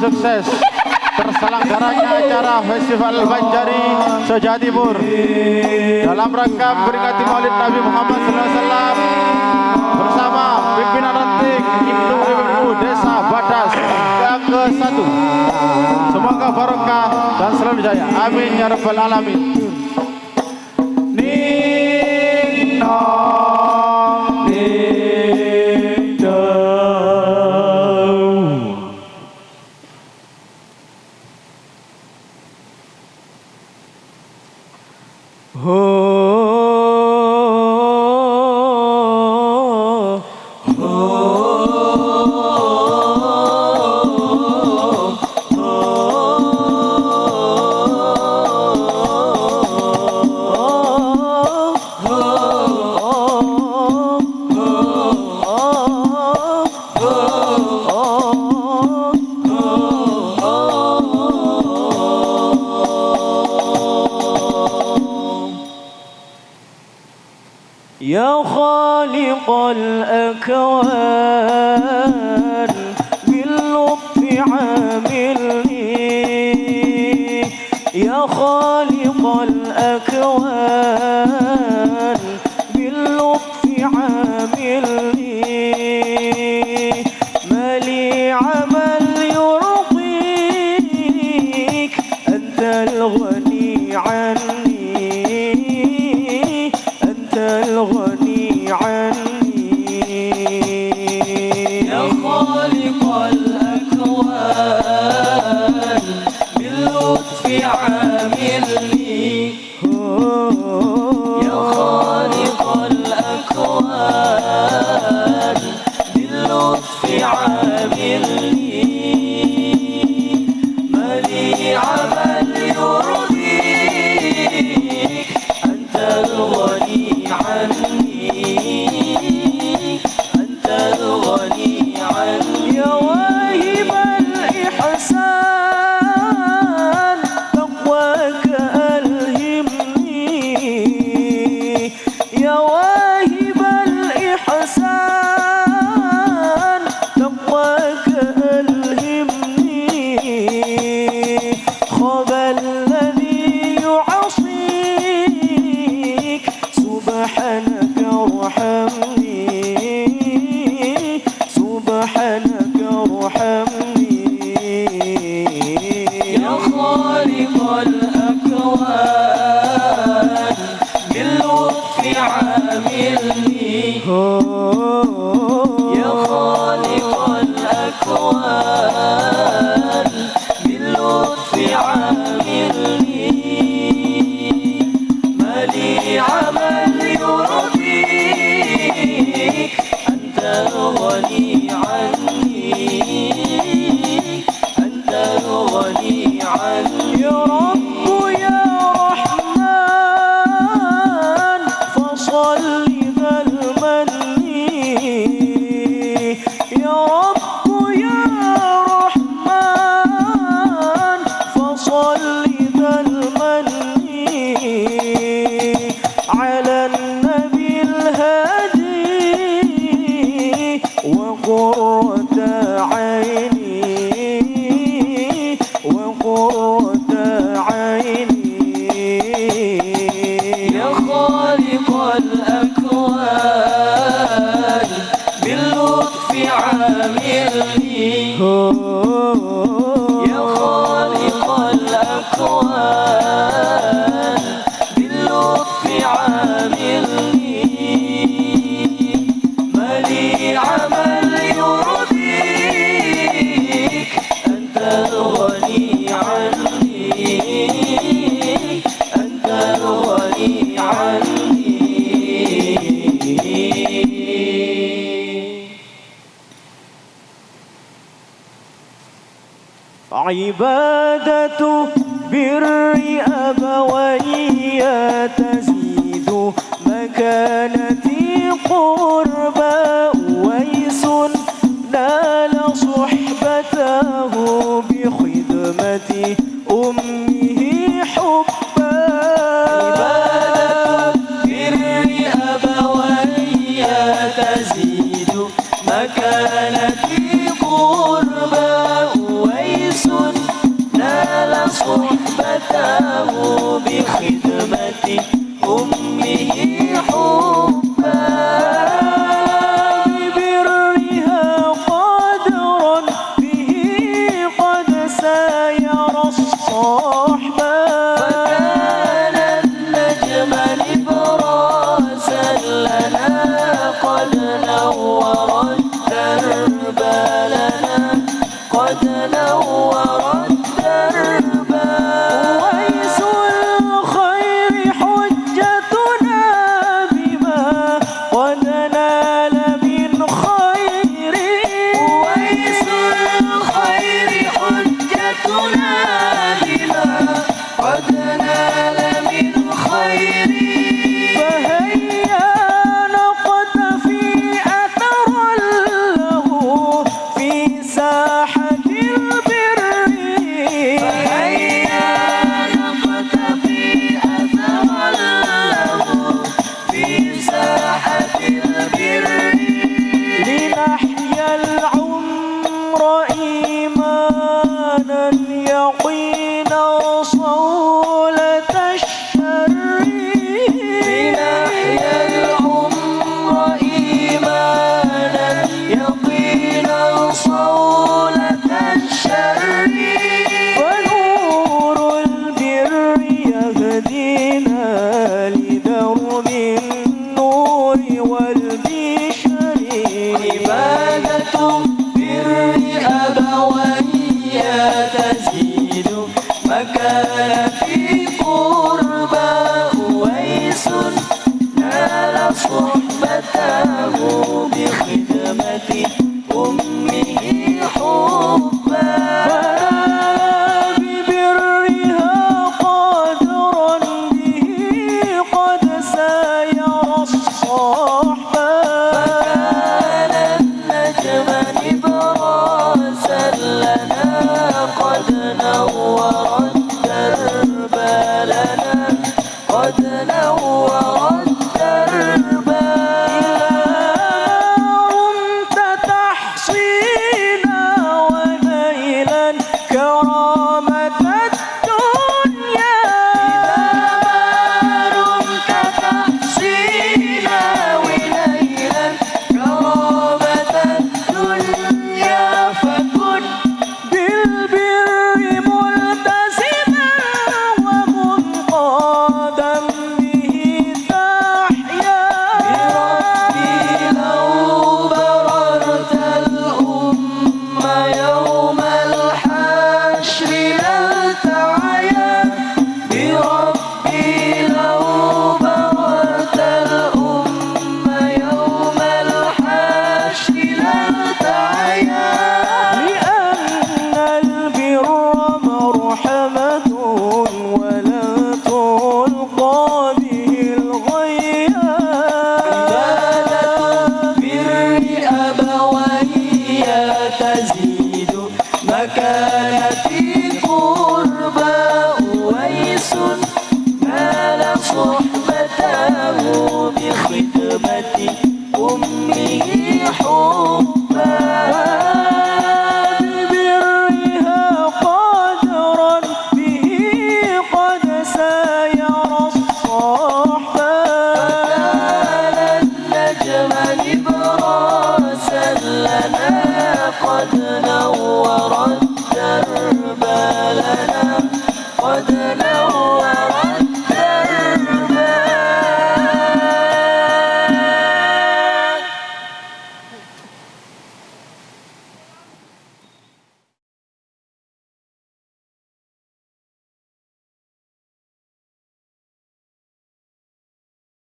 sukses. Terselenggaranya acara Festival Banjari Soja Timur. Dalam rangka memperingati Maulid Nabi Muhammad SAW bersama pimpinan ranting Indo WWU Desa Badas yang ke-1 semoga barokah dan selalu jaya amin ya rabbal alamin Oh. يا خالق الأكوان باللطف عاملني. يا خالق الأكوان على النبي الهادي وقرة عيني وقرة عيني. يا خالق الأكوان عبادة بر أبوي تزيد مكانتي قربا ويس نال صحبته بخدمة أمه قاموا بخدمة أمه حبا. لبرها قدرا به قد ساير الصحبة. فكان النجم نبراسا لنا قد